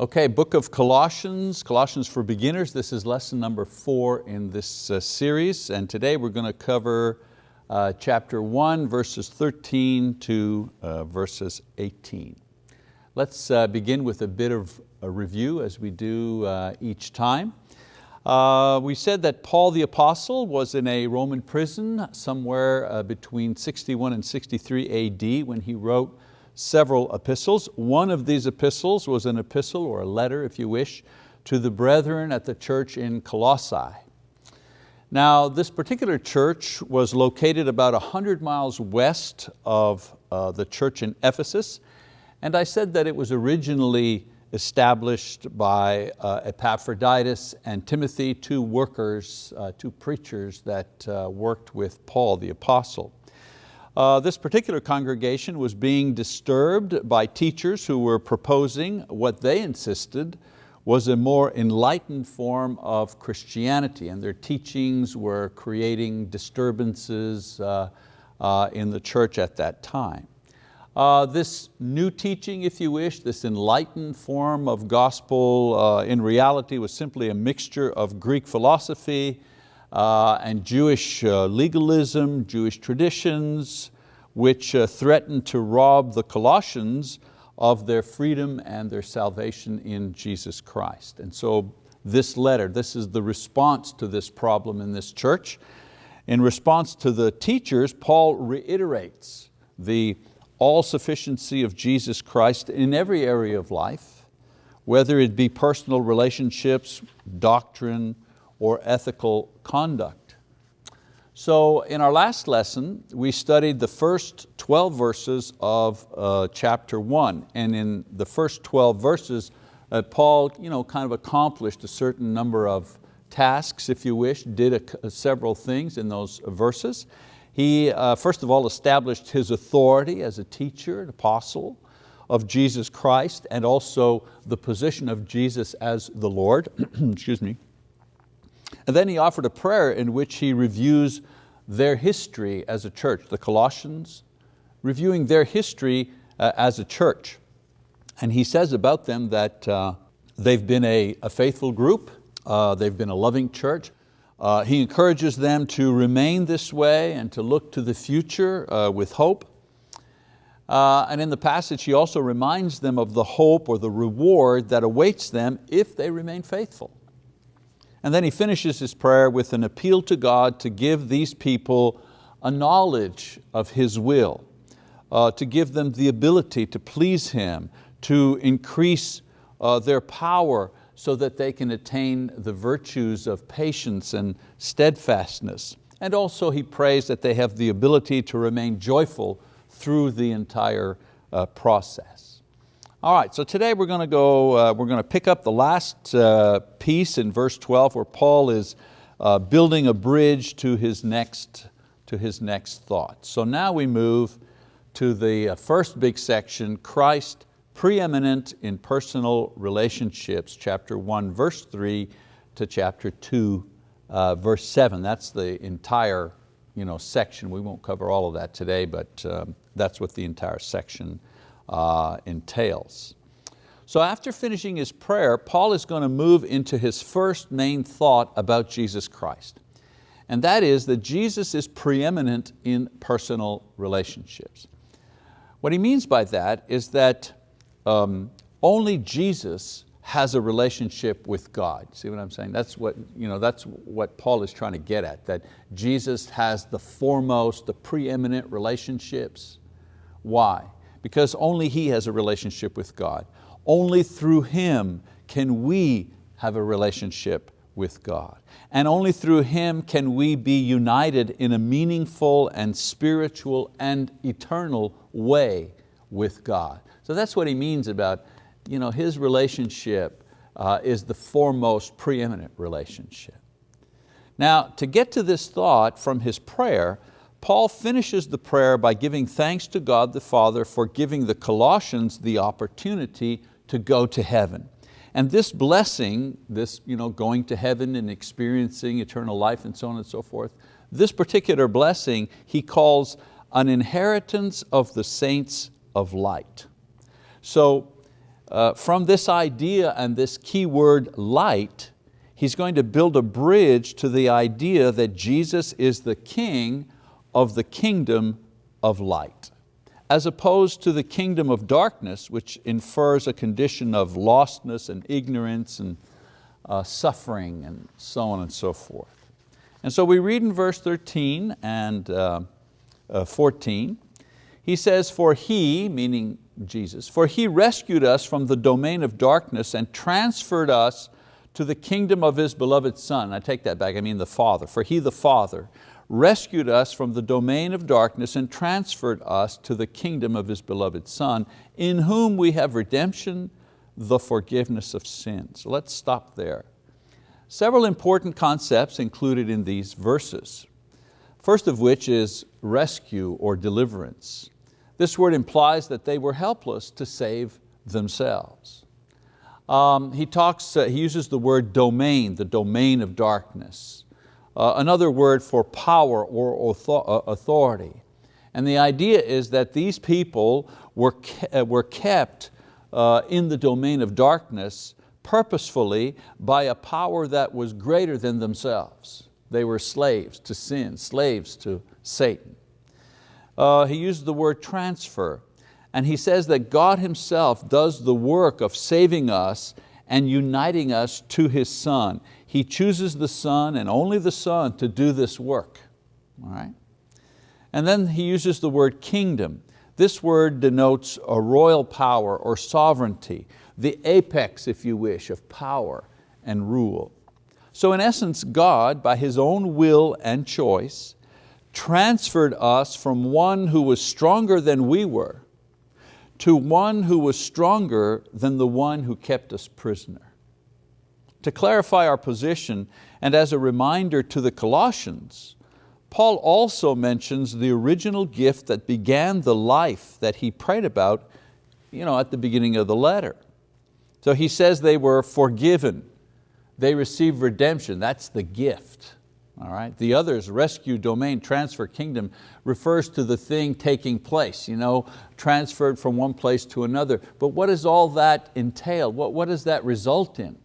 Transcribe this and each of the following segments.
Okay, book of Colossians, Colossians for beginners. This is lesson number four in this uh, series. And today we're going to cover uh, chapter one, verses 13 to uh, verses 18. Let's uh, begin with a bit of a review as we do uh, each time. Uh, we said that Paul the Apostle was in a Roman prison somewhere between 61 and 63 AD when he wrote several epistles. One of these epistles was an epistle or a letter, if you wish, to the brethren at the church in Colossae. Now this particular church was located about 100 miles west of uh, the church in Ephesus, and I said that it was originally established by uh, Epaphroditus and Timothy, two workers, uh, two preachers that uh, worked with Paul the apostle. Uh, this particular congregation was being disturbed by teachers who were proposing what they insisted was a more enlightened form of Christianity and their teachings were creating disturbances uh, uh, in the church at that time. Uh, this new teaching, if you wish, this enlightened form of gospel uh, in reality was simply a mixture of Greek philosophy and Jewish uh, legalism, Jewish traditions, which uh, threatened to rob the Colossians of their freedom and their salvation in Jesus Christ. And so this letter, this is the response to this problem in this church. In response to the teachers, Paul reiterates the all-sufficiency of Jesus Christ in every area of life, whether it be personal relationships, doctrine, or ethical conduct. So in our last lesson, we studied the first 12 verses of uh, chapter one. And in the first 12 verses, uh, Paul you know, kind of accomplished a certain number of tasks, if you wish, did a, several things in those verses. He, uh, first of all, established his authority as a teacher, an apostle of Jesus Christ, and also the position of Jesus as the Lord. Excuse me. And then he offered a prayer in which he reviews their history as a church, the Colossians, reviewing their history uh, as a church. And he says about them that uh, they've been a, a faithful group, uh, they've been a loving church. Uh, he encourages them to remain this way and to look to the future uh, with hope. Uh, and in the passage he also reminds them of the hope or the reward that awaits them if they remain faithful. And then he finishes his prayer with an appeal to God to give these people a knowledge of His will, uh, to give them the ability to please Him, to increase uh, their power so that they can attain the virtues of patience and steadfastness. And also he prays that they have the ability to remain joyful through the entire uh, process. All right, so today we're going to go, uh, we're going to pick up the last uh, piece in verse 12 where Paul is uh, building a bridge to his next, to his next thought. So now we move to the uh, first big section, Christ preeminent in personal relationships, chapter one, verse three to chapter two, uh, verse seven. That's the entire you know, section. We won't cover all of that today, but um, that's what the entire section uh, entails. So after finishing his prayer, Paul is going to move into his first main thought about Jesus Christ. And that is that Jesus is preeminent in personal relationships. What he means by that is that um, only Jesus has a relationship with God. See what I'm saying? That's what, you know, that's what Paul is trying to get at, that Jesus has the foremost, the preeminent relationships. Why? Because only He has a relationship with God. Only through Him can we have a relationship with God. And only through Him can we be united in a meaningful and spiritual and eternal way with God. So that's what he means about you know, his relationship uh, is the foremost preeminent relationship. Now to get to this thought from his prayer, Paul finishes the prayer by giving thanks to God the Father for giving the Colossians the opportunity to go to heaven. And this blessing, this you know, going to heaven and experiencing eternal life and so on and so forth, this particular blessing he calls an inheritance of the saints of light. So uh, from this idea and this key word light, he's going to build a bridge to the idea that Jesus is the king of the kingdom of light, as opposed to the kingdom of darkness, which infers a condition of lostness and ignorance and uh, suffering and so on and so forth. And so we read in verse 13 and uh, uh, 14, he says, for he, meaning Jesus, for he rescued us from the domain of darkness and transferred us to the kingdom of His beloved Son. I take that back, I mean the Father. For He the Father rescued us from the domain of darkness and transferred us to the kingdom of His beloved Son, in whom we have redemption, the forgiveness of sins. Let's stop there. Several important concepts included in these verses. First of which is rescue or deliverance. This word implies that they were helpless to save themselves. Um, he, talks, uh, he uses the word domain, the domain of darkness. Uh, another word for power or uh, authority. And the idea is that these people were, ke uh, were kept uh, in the domain of darkness purposefully by a power that was greater than themselves. They were slaves to sin, slaves to Satan. Uh, he uses the word transfer and he says that God himself does the work of saving us and uniting us to His Son. He chooses the Son and only the Son to do this work. All right? And then he uses the word kingdom. This word denotes a royal power or sovereignty, the apex, if you wish, of power and rule. So in essence, God, by His own will and choice, transferred us from one who was stronger than we were to one who was stronger than the one who kept us prisoner. To clarify our position and as a reminder to the Colossians, Paul also mentions the original gift that began the life that he prayed about you know, at the beginning of the letter. So he says they were forgiven, they received redemption, that's the gift. All right? The others, rescue, domain, transfer, kingdom, refers to the thing taking place, you know, transferred from one place to another. But what does all that entail? What, what does that result in?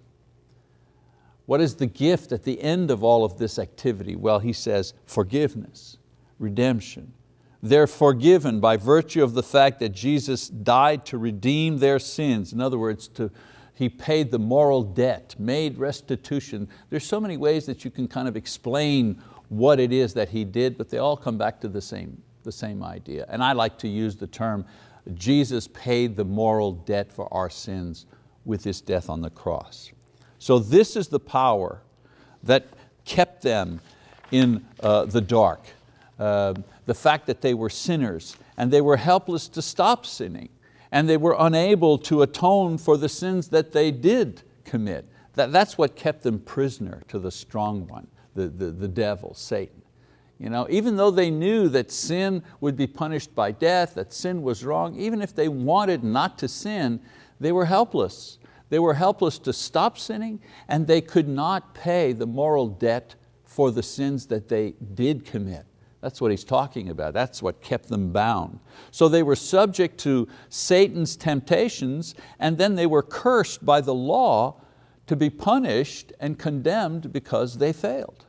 What is the gift at the end of all of this activity? Well, he says forgiveness, redemption. They're forgiven by virtue of the fact that Jesus died to redeem their sins. In other words, to, he paid the moral debt, made restitution. There's so many ways that you can kind of explain what it is that He did, but they all come back to the same, the same idea. And I like to use the term, Jesus paid the moral debt for our sins with His death on the cross. So this is the power that kept them in uh, the dark. Uh, the fact that they were sinners and they were helpless to stop sinning and they were unable to atone for the sins that they did commit. That, that's what kept them prisoner to the strong one, the, the, the devil, Satan. You know, even though they knew that sin would be punished by death, that sin was wrong, even if they wanted not to sin, they were helpless. They were helpless to stop sinning and they could not pay the moral debt for the sins that they did commit. That's what he's talking about. That's what kept them bound. So they were subject to Satan's temptations and then they were cursed by the law to be punished and condemned because they failed.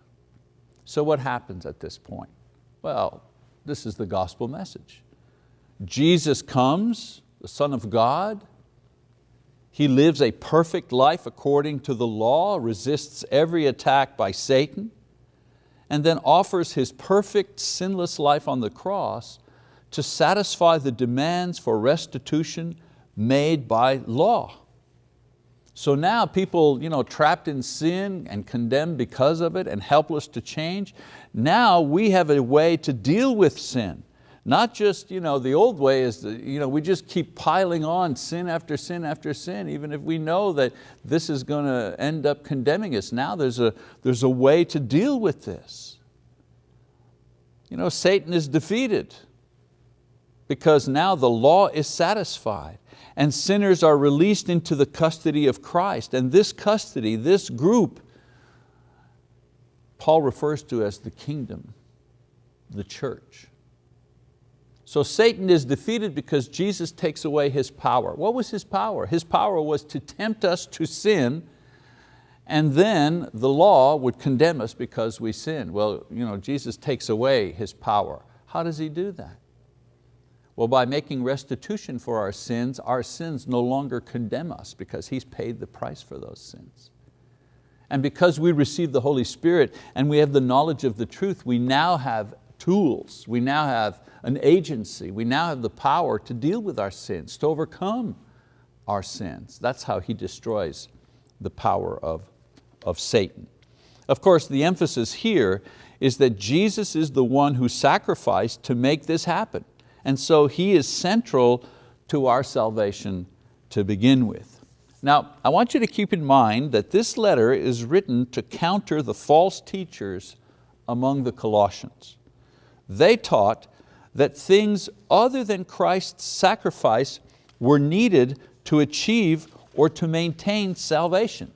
So what happens at this point? Well, this is the gospel message. Jesus comes, the Son of God, He lives a perfect life according to the law, resists every attack by Satan, and then offers His perfect sinless life on the cross to satisfy the demands for restitution made by law. So now people you know, trapped in sin and condemned because of it and helpless to change, now we have a way to deal with sin. Not just you know, the old way is that, you know, we just keep piling on sin after sin after sin, even if we know that this is going to end up condemning us. Now there's a, there's a way to deal with this. You know, Satan is defeated because now the law is satisfied and sinners are released into the custody of Christ. And this custody, this group, Paul refers to as the kingdom, the church. So Satan is defeated because Jesus takes away his power. What was his power? His power was to tempt us to sin and then the law would condemn us because we sinned. Well, you know, Jesus takes away his power. How does he do that? Well, by making restitution for our sins, our sins no longer condemn us because He's paid the price for those sins. And because we receive the Holy Spirit and we have the knowledge of the truth, we now have tools, we now have an agency, we now have the power to deal with our sins, to overcome our sins. That's how He destroys the power of, of Satan. Of course, the emphasis here is that Jesus is the one who sacrificed to make this happen. And so He is central to our salvation to begin with. Now, I want you to keep in mind that this letter is written to counter the false teachers among the Colossians. They taught that things other than Christ's sacrifice were needed to achieve or to maintain salvation.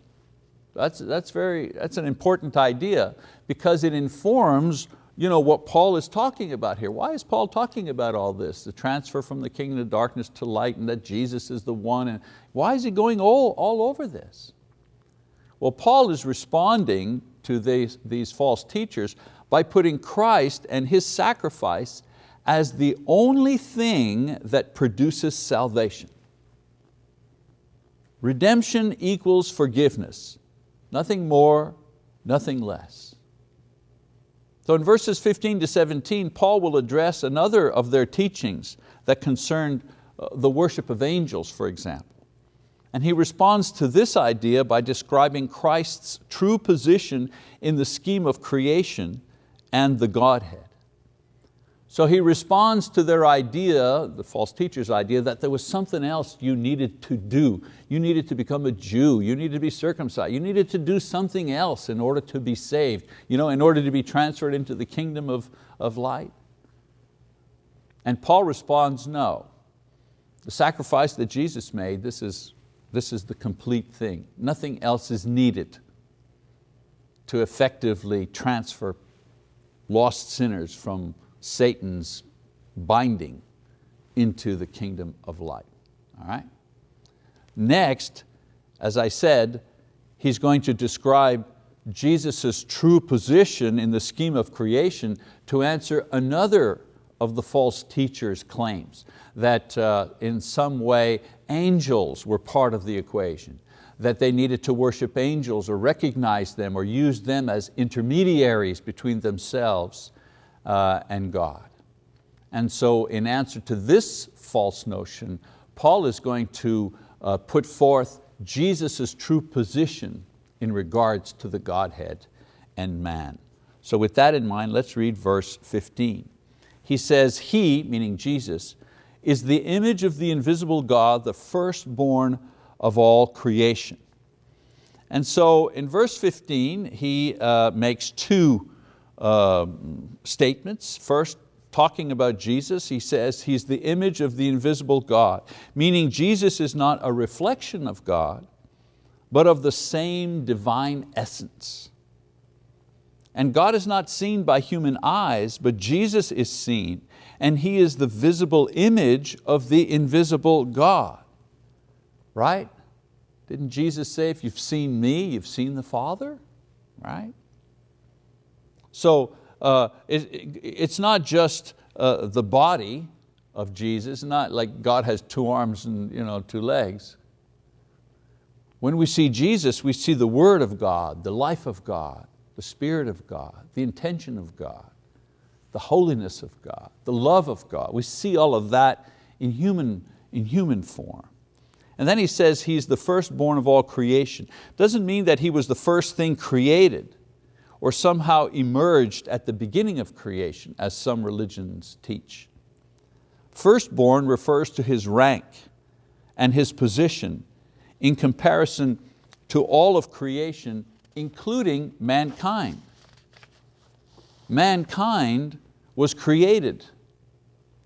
That's, that's, very, that's an important idea because it informs you know, what Paul is talking about here. Why is Paul talking about all this? The transfer from the kingdom of darkness to light and that Jesus is the one. And why is he going all, all over this? Well, Paul is responding to these, these false teachers by putting Christ and His sacrifice as the only thing that produces salvation. Redemption equals forgiveness, nothing more, nothing less. So in verses 15 to 17, Paul will address another of their teachings that concerned uh, the worship of angels, for example. And he responds to this idea by describing Christ's true position in the scheme of creation and the Godhead. So he responds to their idea, the false teacher's idea, that there was something else you needed to do. You needed to become a Jew, you needed to be circumcised, you needed to do something else in order to be saved, you know, in order to be transferred into the kingdom of, of light. And Paul responds, no. The sacrifice that Jesus made, this is, this is the complete thing. Nothing else is needed to effectively transfer lost sinners from Satan's binding into the kingdom of light. All right? Next, as I said, he's going to describe Jesus' true position in the scheme of creation to answer another of the false teachers' claims, that uh, in some way angels were part of the equation, that they needed to worship angels or recognize them or use them as intermediaries between themselves uh, and God. And so in answer to this false notion, Paul is going to uh, put forth Jesus' true position in regards to the Godhead and man. So with that in mind, let's read verse 15. He says, He, meaning Jesus, is the image of the invisible God, the firstborn of all creation. And so in verse 15, he uh, makes two uh, statements. First, talking about Jesus, he says He's the image of the invisible God, meaning Jesus is not a reflection of God, but of the same divine essence. And God is not seen by human eyes, but Jesus is seen, and He is the visible image of the invisible God. Right? Didn't Jesus say, if you've seen me, you've seen the Father? Right? So uh, it, it's not just uh, the body of Jesus, not like God has two arms and you know, two legs. When we see Jesus, we see the word of God, the life of God, the spirit of God, the intention of God, the holiness of God, the love of God. We see all of that in human, in human form. And then he says he's the firstborn of all creation. Doesn't mean that he was the first thing created or somehow emerged at the beginning of creation, as some religions teach. Firstborn refers to his rank and his position in comparison to all of creation, including mankind. Mankind was created,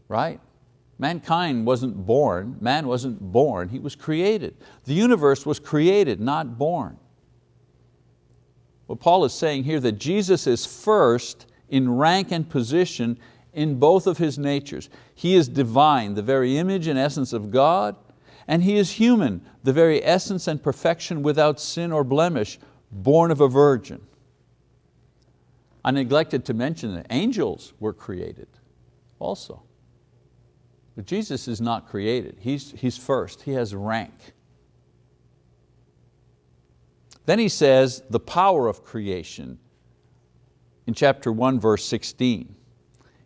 right? Mankind wasn't born, man wasn't born, he was created. The universe was created, not born. What Paul is saying here that Jesus is first in rank and position in both of His natures. He is divine, the very image and essence of God, and He is human, the very essence and perfection without sin or blemish, born of a virgin. I neglected to mention that angels were created also. But Jesus is not created, He's, he's first, He has rank. Then he says the power of creation in chapter 1 verse 16.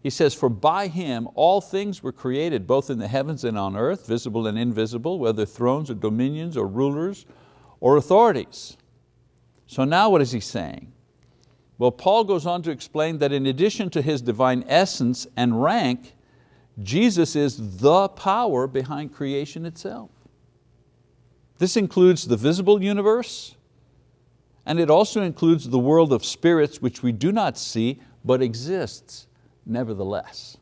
He says, for by Him all things were created, both in the heavens and on earth, visible and invisible, whether thrones or dominions or rulers or authorities. So now what is he saying? Well, Paul goes on to explain that in addition to His divine essence and rank, Jesus is the power behind creation itself. This includes the visible universe, and it also includes the world of spirits which we do not see, but exists nevertheless.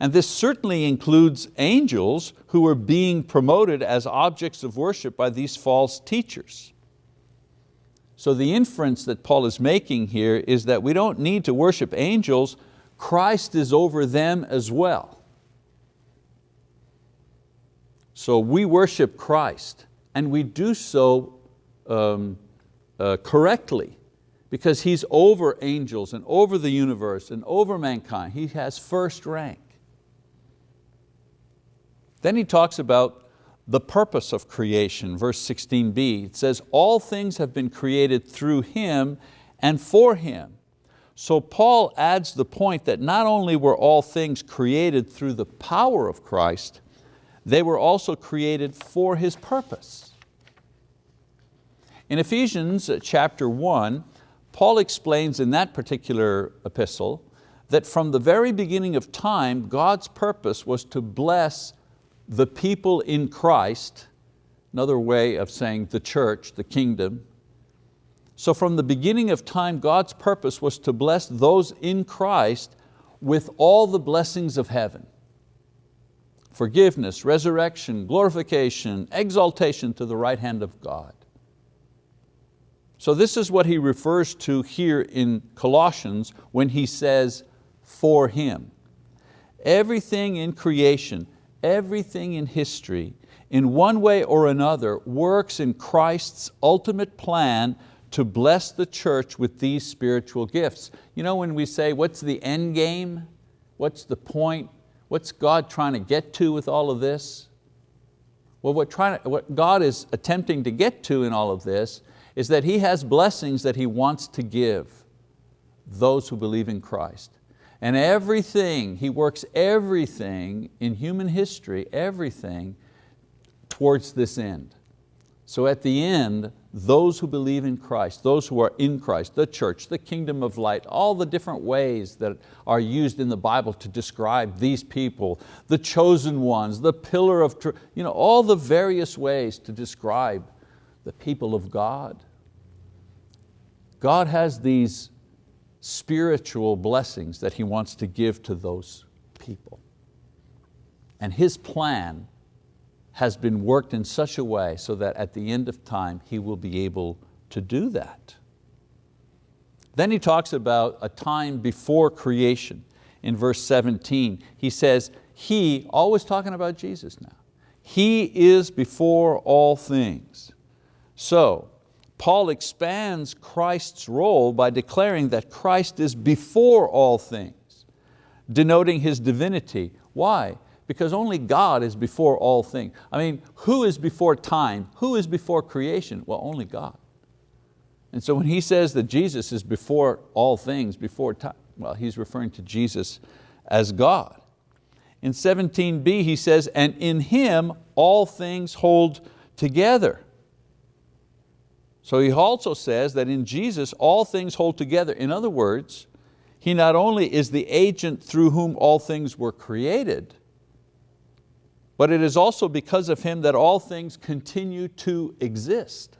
And this certainly includes angels who are being promoted as objects of worship by these false teachers. So the inference that Paul is making here is that we don't need to worship angels, Christ is over them as well. So we worship Christ and we do so um, uh, correctly because He's over angels and over the universe and over mankind. He has first rank. Then he talks about the purpose of creation, verse 16b. It says, all things have been created through Him and for Him. So Paul adds the point that not only were all things created through the power of Christ, they were also created for His purpose. In Ephesians uh, chapter 1, Paul explains in that particular epistle that from the very beginning of time, God's purpose was to bless the people in Christ, another way of saying the church, the kingdom. So from the beginning of time, God's purpose was to bless those in Christ with all the blessings of heaven. Forgiveness, resurrection, glorification, exaltation to the right hand of God. So this is what he refers to here in Colossians when he says, for Him. Everything in creation, everything in history, in one way or another, works in Christ's ultimate plan to bless the church with these spiritual gifts. You know when we say, what's the end game? What's the point? What's God trying to get to with all of this? Well, what, trying to, what God is attempting to get to in all of this is that He has blessings that He wants to give those who believe in Christ. And everything, He works everything in human history, everything towards this end. So at the end, those who believe in Christ, those who are in Christ, the church, the kingdom of light, all the different ways that are used in the Bible to describe these people, the chosen ones, the pillar of truth, you know, all the various ways to describe the people of God. God has these spiritual blessings that He wants to give to those people. And His plan has been worked in such a way so that at the end of time He will be able to do that. Then he talks about a time before creation. In verse 17, he says, He, always talking about Jesus now, He is before all things. So, Paul expands Christ's role by declaring that Christ is before all things, denoting His divinity. Why? Because only God is before all things. I mean, who is before time? Who is before creation? Well, only God. And so when he says that Jesus is before all things, before time, well, he's referring to Jesus as God. In 17b he says, and in Him all things hold together. So he also says that in Jesus all things hold together. In other words, He not only is the agent through whom all things were created, but it is also because of Him that all things continue to exist.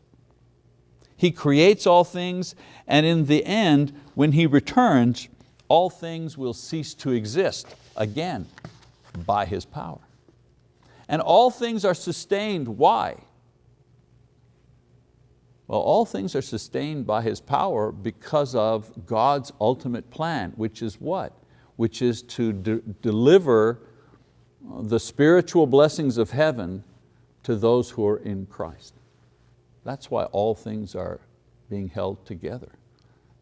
He creates all things and in the end, when He returns, all things will cease to exist again by His power. And all things are sustained, why? Well, all things are sustained by His power because of God's ultimate plan, which is what? which is to de deliver the spiritual blessings of heaven to those who are in Christ. That's why all things are being held together.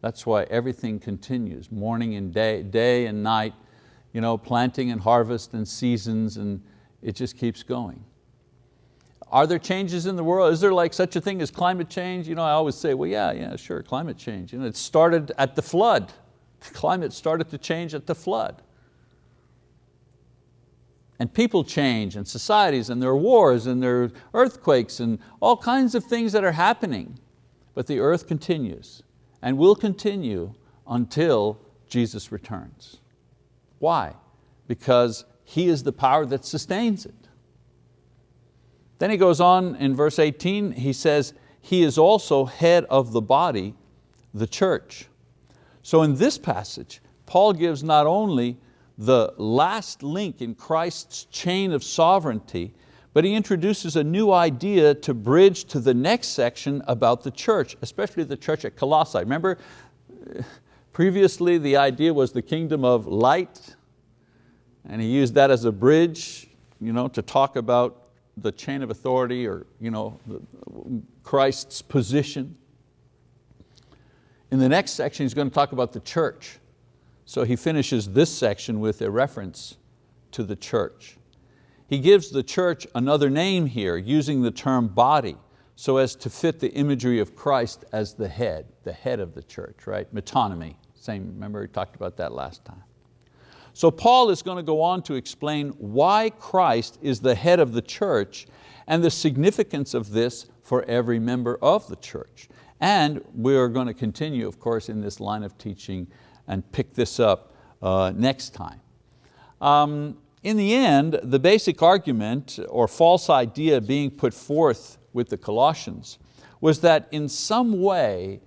That's why everything continues, morning and day, day and night, you know, planting and harvest and seasons, and it just keeps going. Are there changes in the world? Is there like such a thing as climate change? You know, I always say, well, yeah, yeah, sure, climate change. You know, it started at the flood. The climate started to change at the flood. And people change and societies and there are wars and there are earthquakes and all kinds of things that are happening. But the earth continues and will continue until Jesus returns. Why? Because He is the power that sustains it. Then he goes on in verse 18, he says, He is also head of the body, the church. So in this passage, Paul gives not only the last link in Christ's chain of sovereignty, but he introduces a new idea to bridge to the next section about the church, especially the church at Colossae. Remember, previously the idea was the kingdom of light, and he used that as a bridge you know, to talk about the chain of authority or you know, Christ's position. In the next section, he's going to talk about the church. So he finishes this section with a reference to the church. He gives the church another name here, using the term body, so as to fit the imagery of Christ as the head, the head of the church, right? Metonymy, same, remember we talked about that last time. So Paul is going to go on to explain why Christ is the head of the church and the significance of this for every member of the church. And we're going to continue, of course, in this line of teaching and pick this up uh, next time. Um, in the end, the basic argument or false idea being put forth with the Colossians was that in some way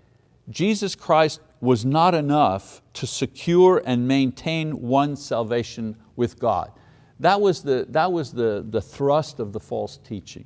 Jesus Christ was not enough to secure and maintain one's salvation with God. That was, the, that was the, the thrust of the false teaching.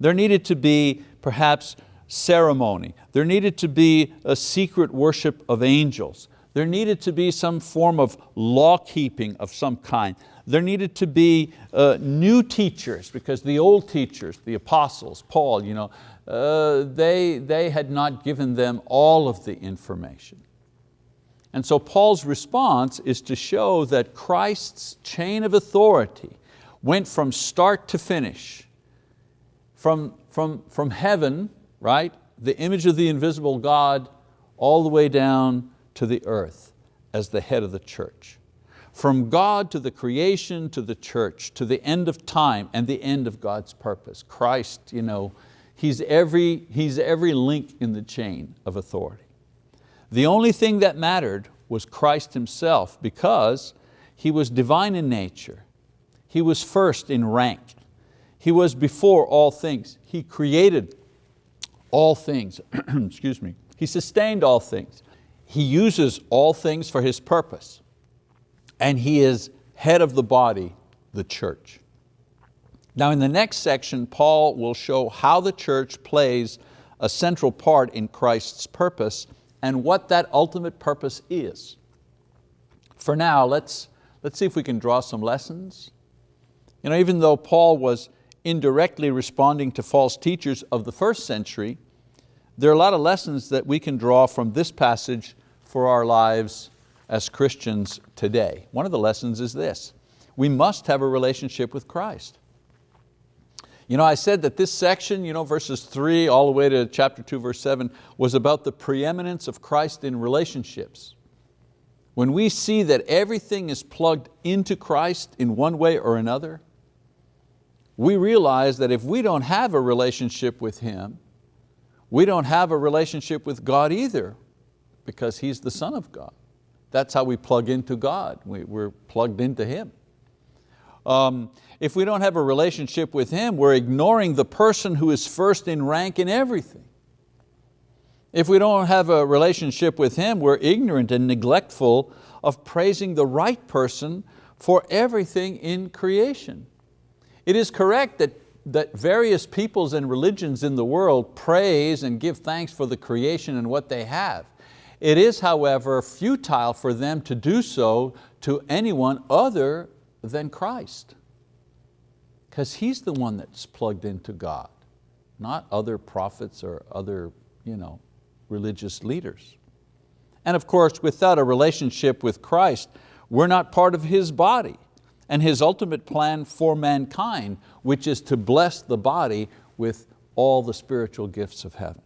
There needed to be perhaps ceremony. There needed to be a secret worship of angels. There needed to be some form of law keeping of some kind. There needed to be uh, new teachers because the old teachers, the apostles, Paul, you know, uh, they, they had not given them all of the information. And so Paul's response is to show that Christ's chain of authority went from start to finish, from, from, from heaven, right, the image of the invisible God, all the way down to the earth as the head of the church. From God to the creation to the church, to the end of time and the end of God's purpose. Christ, you know, he's, every, he's every link in the chain of authority. The only thing that mattered was Christ Himself because He was divine in nature. He was first in rank. He was before all things. He created all things, excuse me. He sustained all things. He uses all things for His purpose. And He is head of the body, the church. Now in the next section, Paul will show how the church plays a central part in Christ's purpose and what that ultimate purpose is. For now, let's, let's see if we can draw some lessons. You know, even though Paul was indirectly responding to false teachers of the first century, there are a lot of lessons that we can draw from this passage for our lives as Christians today. One of the lessons is this, we must have a relationship with Christ. You know, I said that this section, you know, verses three all the way to chapter two, verse seven, was about the preeminence of Christ in relationships. When we see that everything is plugged into Christ in one way or another, we realize that if we don't have a relationship with Him, we don't have a relationship with God either because He's the Son of God. That's how we plug into God, we, are plugged into Him. Um, if we don't have a relationship with Him, we're ignoring the person who is first in rank in everything. If we don't have a relationship with Him, we're ignorant and neglectful of praising the right person for everything in creation. It is correct that, that various peoples and religions in the world praise and give thanks for the creation and what they have. It is, however, futile for them to do so to anyone other than Christ. Because He's the one that's plugged into God, not other prophets or other you know, religious leaders. And of course, without a relationship with Christ, we're not part of His body and His ultimate plan for mankind, which is to bless the body with all the spiritual gifts of heaven.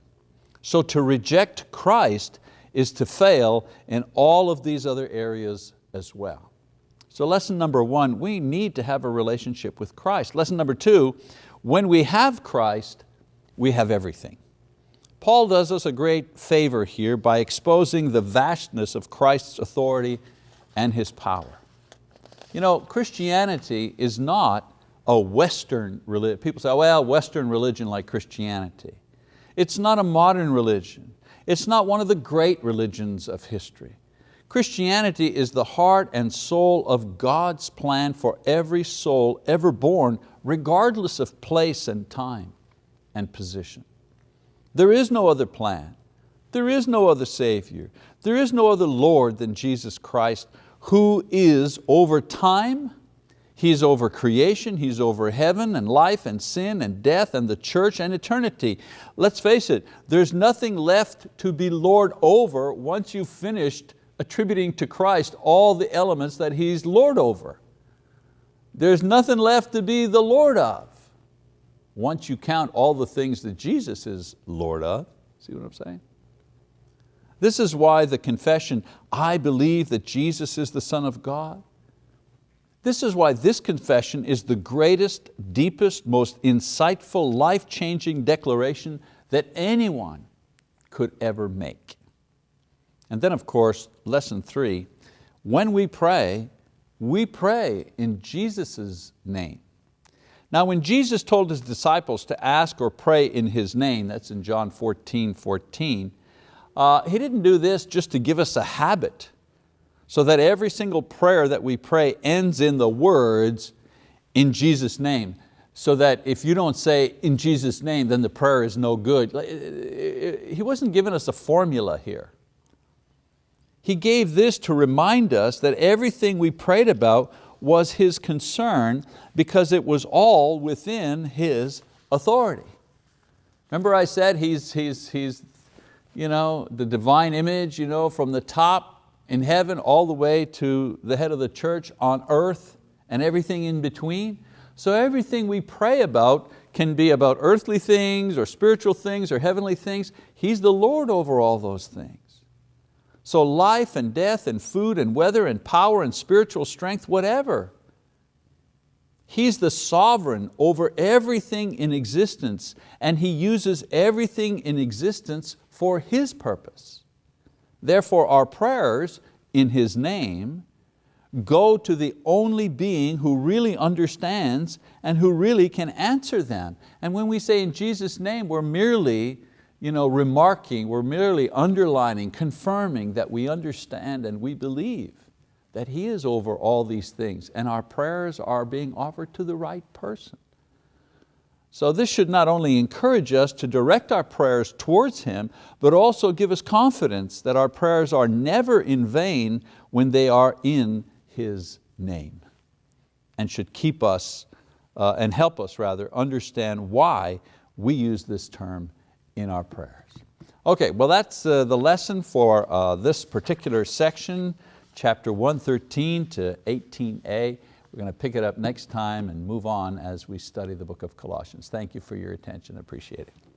So to reject Christ is to fail in all of these other areas as well. So lesson number one, we need to have a relationship with Christ. Lesson number two, when we have Christ, we have everything. Paul does us a great favor here by exposing the vastness of Christ's authority and His power. You know, Christianity is not a Western religion. People say, well, Western religion like Christianity. It's not a modern religion. It's not one of the great religions of history. Christianity is the heart and soul of God's plan for every soul ever born, regardless of place and time and position. There is no other plan. There is no other Savior. There is no other Lord than Jesus Christ who is over time, He's over creation, He's over heaven and life and sin and death and the church and eternity. Let's face it, there's nothing left to be Lord over once you've finished attributing to Christ all the elements that He's Lord over. There's nothing left to be the Lord of once you count all the things that Jesus is Lord of. See what I'm saying? This is why the confession, I believe that Jesus is the Son of God. This is why this confession is the greatest, deepest, most insightful, life-changing declaration that anyone could ever make. And then of course, lesson three, when we pray, we pray in Jesus' name. Now when Jesus told His disciples to ask or pray in His name, that's in John 14, 14, uh, He didn't do this just to give us a habit, so that every single prayer that we pray ends in the words, in Jesus' name, so that if you don't say in Jesus' name, then the prayer is no good. He wasn't giving us a formula here. He gave this to remind us that everything we prayed about was His concern because it was all within His authority. Remember I said He's, he's, he's you know, the divine image you know, from the top in heaven all the way to the head of the church on earth and everything in between. So everything we pray about can be about earthly things or spiritual things or heavenly things. He's the Lord over all those things. So life and death and food and weather and power and spiritual strength, whatever. He's the sovereign over everything in existence and He uses everything in existence for His purpose. Therefore our prayers in His name go to the only being who really understands and who really can answer them. And when we say in Jesus' name, we're merely you know, remarking, we're merely underlining, confirming that we understand and we believe that He is over all these things and our prayers are being offered to the right person. So this should not only encourage us to direct our prayers towards Him, but also give us confidence that our prayers are never in vain when they are in His name and should keep us uh, and help us rather understand why we use this term in our prayers. Okay, well that's uh, the lesson for uh, this particular section, chapter 113 to 18a. We're going to pick it up next time and move on as we study the book of Colossians. Thank you for your attention, appreciate it.